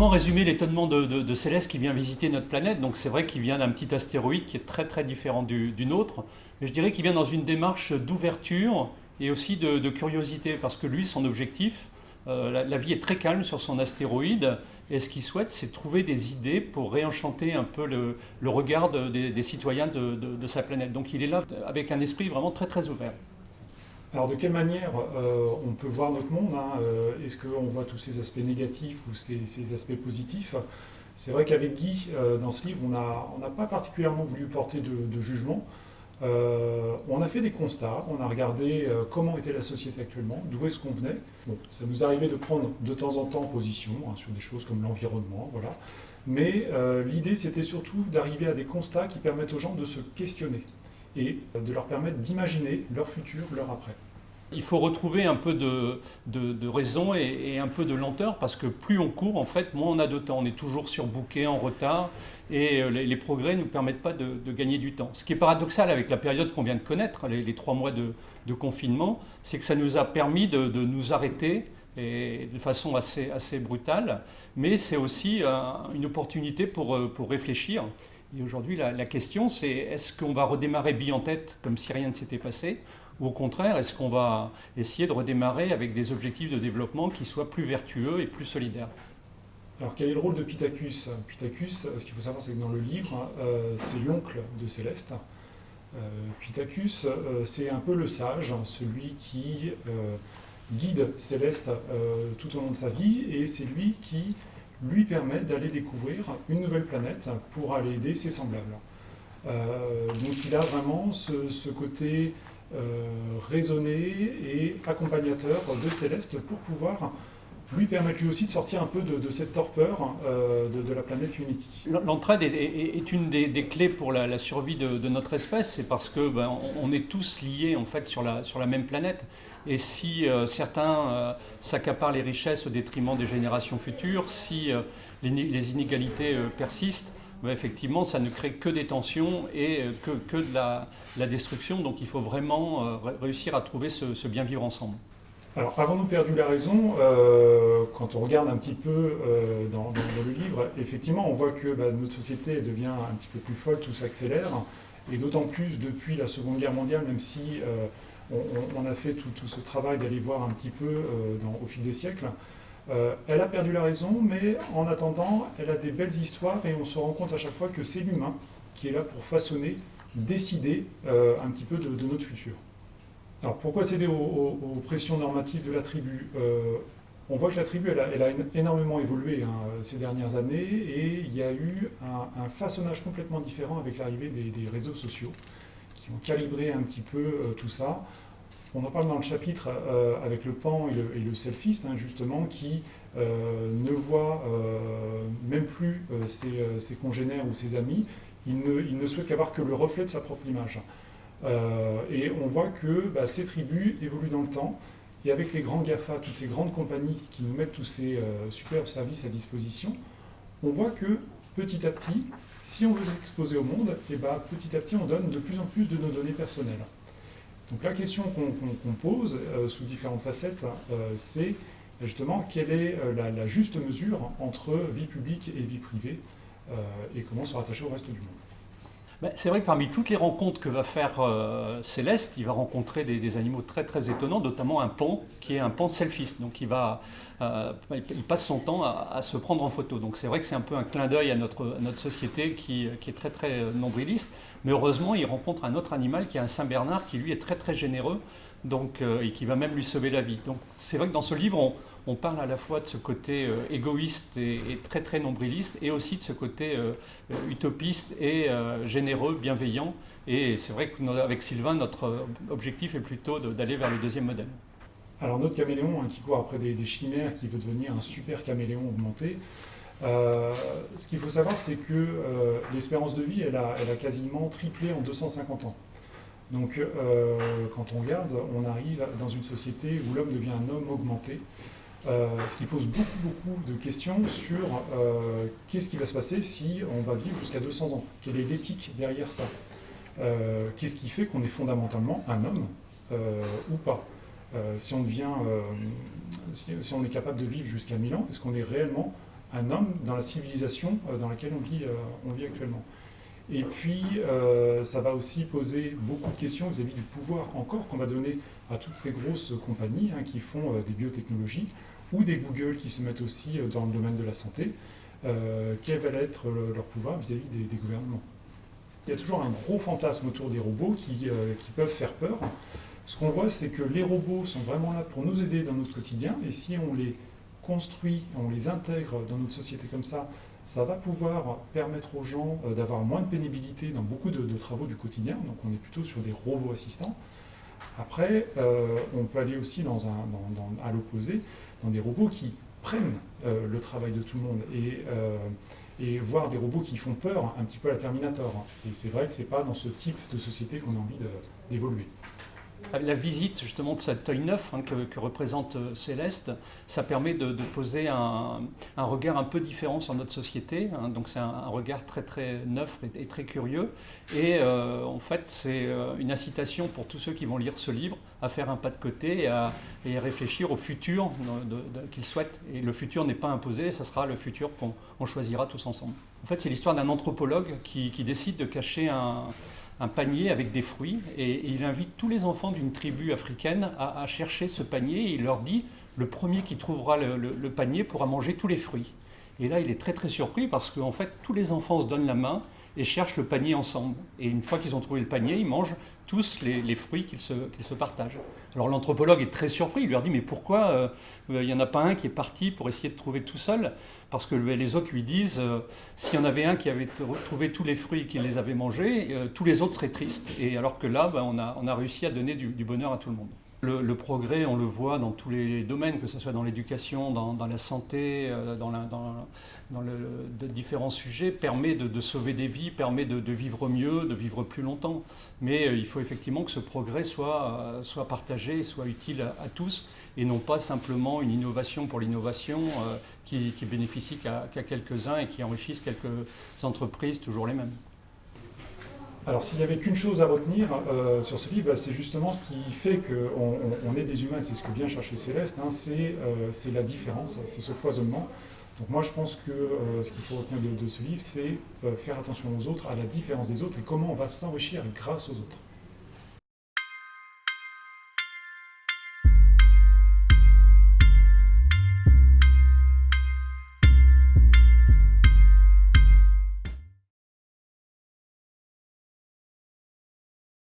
comment résumer l'étonnement de, Céleste qui vient visiter notre planète Donc c'est vrai qu'il vient d'un petit astéroïde qui est très très différent du, nôtre, je dirais qu'il vient dans une démarche d'ouverture et aussi de, curiosité, parce que lui, son objectif, euh, la, vie est très calme sur son astéroïde, et ce qu'il souhaite, c'est trouver des idées pour réenchanter un peu le, regard des, citoyens de, sa planète. Donc il est là avec un esprit vraiment très très ouvert. Alors de quelle manière euh, on peut voir notre monde hein, euh, Est-ce qu'on voit tous ces aspects négatifs ou ces, aspects positifs? C'est vrai qu'avec Guy, euh, dans ce livre, on n'a pas particulièrement voulu porter de, jugement. on a fait des constats, on a regardé comment était la société actuellement, d'où est-ce qu'on venait. ça nous arrivait de prendre de temps en temps position hein, sur des choses comme l'environnement, voilà. Mais l'idée, c'était surtout d'arriver à des constats qui permettent aux gens de se questionner et de leur permettre d'imaginer leur futur, leur après. Il faut retrouver un peu de, raison et, un peu de lenteur parce que plus on court, en fait, moins on a de temps. On est toujours surbooké, en retard et euh, les, progrès ne nous permettent pas de, gagner du temps. Ce qui est paradoxal avec la période qu'on vient de connaître, les, trois mois de, confinement, c'est que ça nous a permis de, nous arrêter de façon assez, brutale, mais c'est aussi euh, une opportunité pour, euh, pour réfléchir et aujourd'hui, la, question, c'est est-ce qu'on va redémarrer bille en tête comme si rien ne s'était passé ou au contraire, est-ce qu'on va essayer de redémarrer avec des objectifs de développement qui soient plus vertueux et plus solidaires? Alors quel est le rôle de Pitacus Pitacus, ce qu'il faut savoir, c'est que dans le livre, euh, c'est l'oncle de Céleste. Euh, Pitacus, euh, c'est un peu le sage, celui qui guide Céleste tout au long de sa vie, et c'est lui qui lui permet d'aller découvrir une nouvelle planète pour aller aider ses semblables. Euh, donc il a vraiment ce, côté euh, raisonné et accompagnateur de Céleste pour pouvoir lui permettre lui aussi de sortir un peu de, cette torpeur euh, de, la planète Unity. L'entraide est, une des, clés pour la, survie de, notre espèce, c'est parce que ben, on est tous liés en fait sur la, même planète. Et si euh, certains euh, s'accaparent les richesses au détriment des générations futures, si les, inégalités persistent, effectivement, ça ne crée que des tensions et que, que de la, destruction. Donc il faut vraiment réussir à trouver ce bien vivre ensemble. Alors, avons-nous perdu la raison euh, Quand on regarde un petit peu euh, dans, le livre, effectivement, on voit que bah, notre société devient un petit peu plus folle, tout s'accélère, et d'autant plus depuis la Seconde Guerre mondiale, même si euh, on, a fait tout, ce travail d'aller voir un petit peu au fil des siècles. Elle a perdu la raison, mais en attendant, elle a des belles histoires, et on se rend compte à chaque fois que c'est l'humain qui est là pour façonner, décider un petit peu de notre futur. Alors pourquoi céder aux, pressions normatives de la tribu? Euh, On voit que la tribu, a, énormément évolué hein, ces dernières années et il y a eu un, façonnage complètement différent avec l'arrivée des, réseaux sociaux qui ont calibré un petit peu euh, tout ça. On en parle dans le chapitre euh, avec le pan et le, selfiste, hein, justement, qui ne voit même plus ses, congénères ou ses amis, il ne, souhaite qu'avoir que le reflet de sa propre image. Euh, et on voit que bah, ces tribus évoluent dans le temps, et avec les grands GAFA, toutes ces grandes compagnies qui nous mettent tous ces euh, superbes services à disposition, on voit que petit à petit, si on veut s'exposer au monde, et bah, petit à petit on donne de plus en plus de nos données personnelles. Donc la question qu'on pose euh, sous différentes facettes, c'est justement quelle est la, juste mesure entre vie publique et vie privée, et comment se rattacher au reste du monde. Ben, c'est vrai que parmi toutes les rencontres que va faire euh, Céleste, il va rencontrer des, animaux très très étonnants, notamment un pan qui est un pan selfiste. Donc il, va, euh, il passe son temps à, se prendre en photo. Donc c'est vrai que c'est un peu un clin d'œil à notre, société qui, est très très nombriliste. Mais heureusement, il rencontre un autre animal qui est un Saint-Bernard qui lui est très très généreux donc, euh, et qui va même lui sauver la vie. Donc c'est vrai que dans ce livre, on, on parle à la fois de ce côté euh, égoïste et, très très nombriliste et aussi de ce côté euh, euh, utopiste et généreux, bienveillant. Et c'est vrai qu'avec Sylvain, notre objectif est plutôt d'aller vers le deuxième modèle. Alors notre caméléon hein, qui court après des, chimères, qui veut devenir un super caméléon augmenté, ce qu'il faut savoir, c'est que l'espérance de vie, elle a, quasiment triplé en 250 ans. Donc, quand on regarde, on arrive dans une société où l'homme devient un homme augmenté, ce qui pose beaucoup, beaucoup de questions sur euh, qu'est-ce qui va se passer si on va vivre jusqu'à 200 ans? Quelle est l'éthique derrière ça? Euh, Qu'est-ce qui fait qu'on est fondamentalement un homme ou pas? Si, on devient, si, on est capable de vivre jusqu'à 1000 ans, est-ce qu'on est réellement un homme dans la civilisation dans laquelle on vit, on vit actuellement? Et puis, ça va aussi poser beaucoup de questions vis-à-vis du pouvoir encore qu'on va donner à toutes ces grosses compagnies hein, qui font des biotechnologies ou des Google qui se mettent aussi dans le domaine de la santé. quel va être leur pouvoir vis-à-vis des, gouvernements Il y a toujours un gros fantasme autour des robots qui, qui peuvent faire peur. Ce qu'on voit, c'est que les robots sont vraiment là pour nous aider dans notre quotidien, et si on les construit, on les intègre dans notre société comme ça, ça va pouvoir permettre aux gens euh, d'avoir moins de pénibilité dans beaucoup de, travaux du quotidien, donc on est plutôt sur des robots assistants. Après, euh, on peut aller aussi dans à l'opposé, dans des robots qui prennent euh, le travail de tout le monde et, et voir des robots qui font peur un petit peu à la Terminator. Et c'est vrai que ce n'est pas dans ce type de société qu'on a envie d'évoluer. La visite justement de cet œil neuf hein, que, représente euh, Céleste, ça permet de, poser un, regard un peu différent sur notre société. Hein. donc c'est un, regard très très neuf et, très curieux. Et euh, en fait c'est euh, une incitation pour tous ceux qui vont lire ce livre à faire un pas de côté et à, réfléchir au futur qu'ils souhaitent. Et le futur n'est pas imposé, ce sera le futur qu'on choisira tous ensemble. En fait c'est l'histoire d'un anthropologue qui décide de cacher un un panier avec des fruits et, il invite tous les enfants d'une tribu africaine à, chercher ce panier et il leur dit le premier qui trouvera le, panier pourra manger tous les fruits. Et là, il est très très surpris parce qu'en fait, tous les enfants se donnent la main et cherchent le panier ensemble. Et une fois qu'ils ont trouvé le panier, ils mangent tous les, fruits qu'ils se, partagent. Alors l'anthropologue est très surpris, il leur dit mais pourquoi euh, il n'y en a pas un qui est parti pour essayer de trouver tout seul? Parce que les autres lui disent euh, s'il y en avait un qui avait trouvé tous les fruits et qui les avait mangés, euh, tous les autres seraient tristes. Et alors que là, ben, on, a, réussi à donner du bonheur à tout le monde. Le, progrès, on le voit dans tous les domaines, que ce soit dans l'éducation, dans, la santé, euh, dans, différents sujets, permet de, sauver des vies, permet de, vivre mieux, de vivre plus longtemps. Mais euh, il faut effectivement que ce progrès soit, euh, partagé, soit utile à, tous, et non pas simplement une innovation pour l'innovation qui, qui bénéficie qu'à quelques-uns et qui enrichisse quelques entreprises, toujours les mêmes. Alors s'il n'y avait qu'une chose à retenir euh, sur ce livre, bah, c'est justement ce qui fait qu'on on, est des humains, c'est ce que vient chercher Céleste, hein, euh, c'est la différence, c'est ce foisonnement. Donc moi je pense que euh, ce qu'il faut retenir de ce livre, c'est faire attention aux autres, à la différence des autres et comment on va s'enrichir grâce aux autres.